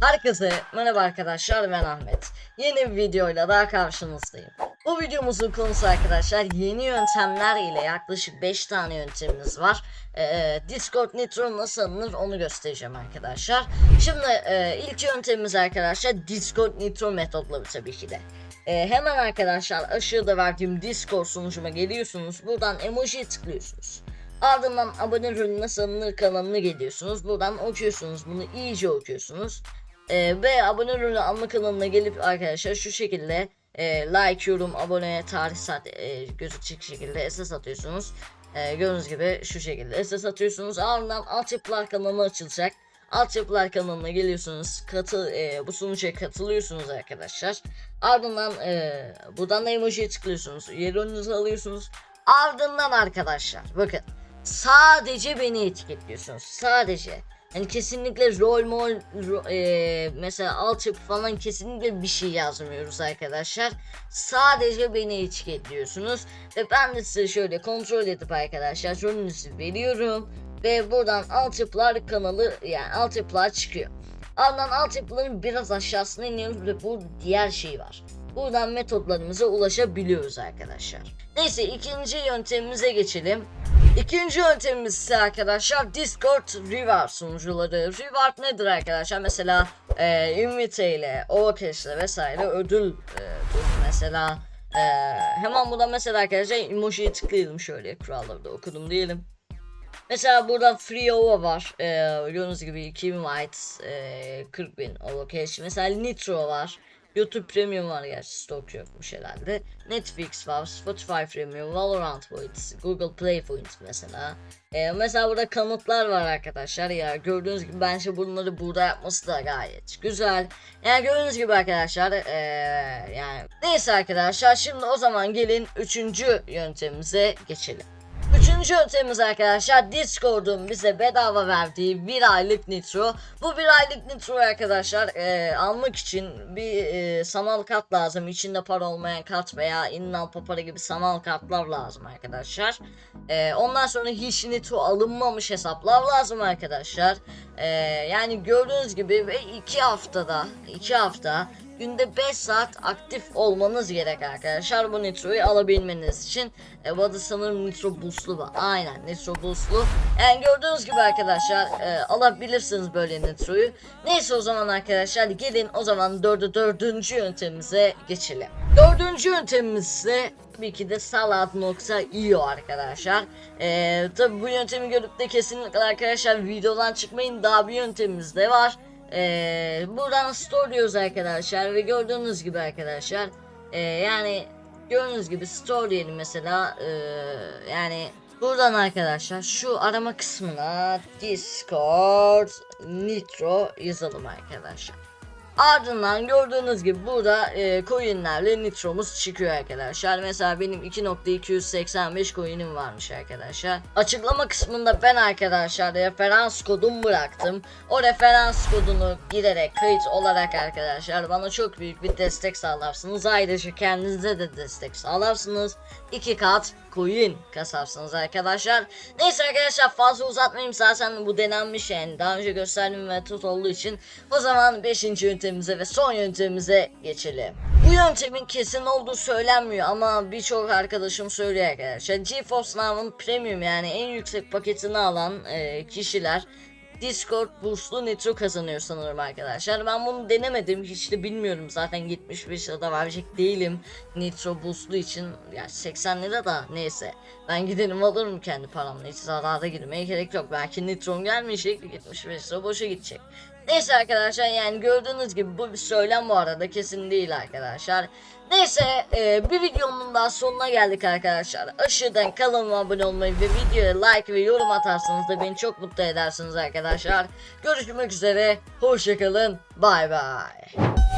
Herkese merhaba arkadaşlar ben Ahmet. Yeni bir videoyla daha karşınızdayım. Bu videomuzun konusu arkadaşlar yeni yöntemler ile yaklaşık 5 tane yöntemimiz var. Ee, Discord Nitro nasıl alınır onu göstereceğim arkadaşlar. Şimdi e, ilk yöntemimiz arkadaşlar Discord Nitro metodları tabii ki de. Ee, hemen arkadaşlar aşağıda verdiğim Discord sunucuma geliyorsunuz. Buradan emojiye tıklıyorsunuz. Ardından abone rolü nasıl alınır kanalına geliyorsunuz. Buradan okuyorsunuz bunu iyice okuyorsunuz. Ee, ve abone rolü alma kanalına gelip arkadaşlar şu şekilde e, like, yorum, abone, tarih saat e, gözükecek şekilde SS atıyorsunuz. E, gördüğünüz gibi şu şekilde SS atıyorsunuz. Ardından altyapılar kanalı açılacak. Altyapılar kanalına geliyorsunuz. Katıl, e, bu sunucuya katılıyorsunuz arkadaşlar. Ardından e, buradan da emojiye tıklıyorsunuz. Yerinizi alıyorsunuz. Ardından arkadaşlar bakın sadece beni etiketliyorsunuz. Sadece. Yani kesinlikle rol mol ro- e, mesela altyapı falan kesinlikle bir şey yazmıyoruz arkadaşlar. Sadece beni etiketliyorsunuz ve ben de size şöyle kontrol edip arkadaşlar rolünüzü veriyorum ve buradan altyapılar kanalı yani altyapılar çıkıyor. Ardından altyapıların biraz aşağısına iniyoruz ve bu diğer şey var. Buradan metotlarımıza ulaşabiliyoruz arkadaşlar. Neyse ikinci yöntemimize geçelim. İkinci yöntemimiz ise arkadaşlar Discord Reward sunucuları. Reward nedir arkadaşlar? Mesela e, Invite ile, Overcast ile vesaire ödül e, mesela e, hemen burada mesela arkadaşlar emojiye tıklayalım şöyle kuralları da okudum diyelim. Mesela burada Free Ova var. Ee, gördüğünüz gibi 2000 White, e, 40 bin Overcash. Mesela Nitro var. YouTube Premium var gerçi stok yokmuş herhalde. Netflix var, Spotify Premium, Valorant Points, Google Play Points mesela. Ee, mesela burada kanıtlar var arkadaşlar ya gördüğünüz gibi bence bunları burada yapması da gayet güzel. Yani gördüğünüz gibi arkadaşlar ee, yani neyse arkadaşlar şimdi o zaman gelin üçüncü yöntemimize geçelim. Üçüncü yöntemimiz arkadaşlar Discord'un bize bedava verdiği bir aylık nitro. Bu bir aylık nitro arkadaşlar e, almak için bir e, sanal kart lazım. İçinde para olmayan kart veya inal papara gibi sanal kartlar lazım arkadaşlar. E, ondan sonra hiç nitro alınmamış hesaplar lazım arkadaşlar. E, yani gördüğünüz gibi ve iki haftada iki hafta günde 5 saat aktif olmanız gerek arkadaşlar bu nitroyu alabilmeniz için. E, bu adı sanırım nitro boostlu var. Aynen nitro boostlu. Yani gördüğünüz gibi arkadaşlar e, alabilirsiniz böyle nitroyu. Neyse o zaman arkadaşlar gelin o zaman dördü dördüncü yöntemimize geçelim. Dördüncü yöntemimiz ise tabii ki de salad.io arkadaşlar. Ee, tabii bu yöntemi görüp de kesinlikle arkadaşlar videodan çıkmayın daha bir yöntemimiz de var. Ee, buradan store diyoruz arkadaşlar ve gördüğünüz gibi arkadaşlar ee, yani gördüğünüz gibi store diyelim mesela ee, yani buradan arkadaşlar şu arama kısmına discord nitro yazalım arkadaşlar. Ardından gördüğünüz gibi burada e, coinlerle nitromuz çıkıyor arkadaşlar. Mesela benim 2.285 coinim varmış arkadaşlar. Açıklama kısmında ben arkadaşlar referans kodumu bıraktım. O referans kodunu girerek kayıt olarak arkadaşlar bana çok büyük bir destek sağlarsınız. Ayrıca kendinize de destek sağlarsınız. İki kat coin kasarsınız arkadaşlar. Neyse arkadaşlar fazla uzatmayayım zaten bu denenmiş yani daha önce gösterdiğim metot olduğu için o zaman 5. yöntemimize ve son yöntemimize geçelim. Bu yöntemin kesin olduğu söylenmiyor ama birçok arkadaşım söylüyor arkadaşlar. GeForce Now'ın premium yani en yüksek paketini alan e, kişiler Discord boostlu nitro kazanıyor sanırım arkadaşlar. Ben bunu denemedim. Hiç de bilmiyorum. Zaten 75 lira da verecek değilim. Nitro boostlu için. Ya 80 lira da neyse. Ben giderim alırım kendi paramla. Hiç zarara girmeye gerek yok. Belki nitrom gelmeyecek. 75 lira boşa gidecek. Neyse arkadaşlar yani gördüğünüz gibi bu bir söylem bu arada kesin değil arkadaşlar. Neyse e, bir videonun daha sonuna geldik arkadaşlar. Aşağıdan kanalıma abone olmayı ve videoya like ve yorum atarsanız da beni çok mutlu edersiniz arkadaşlar. Görüşmek üzere. Hoşçakalın. Bay bay.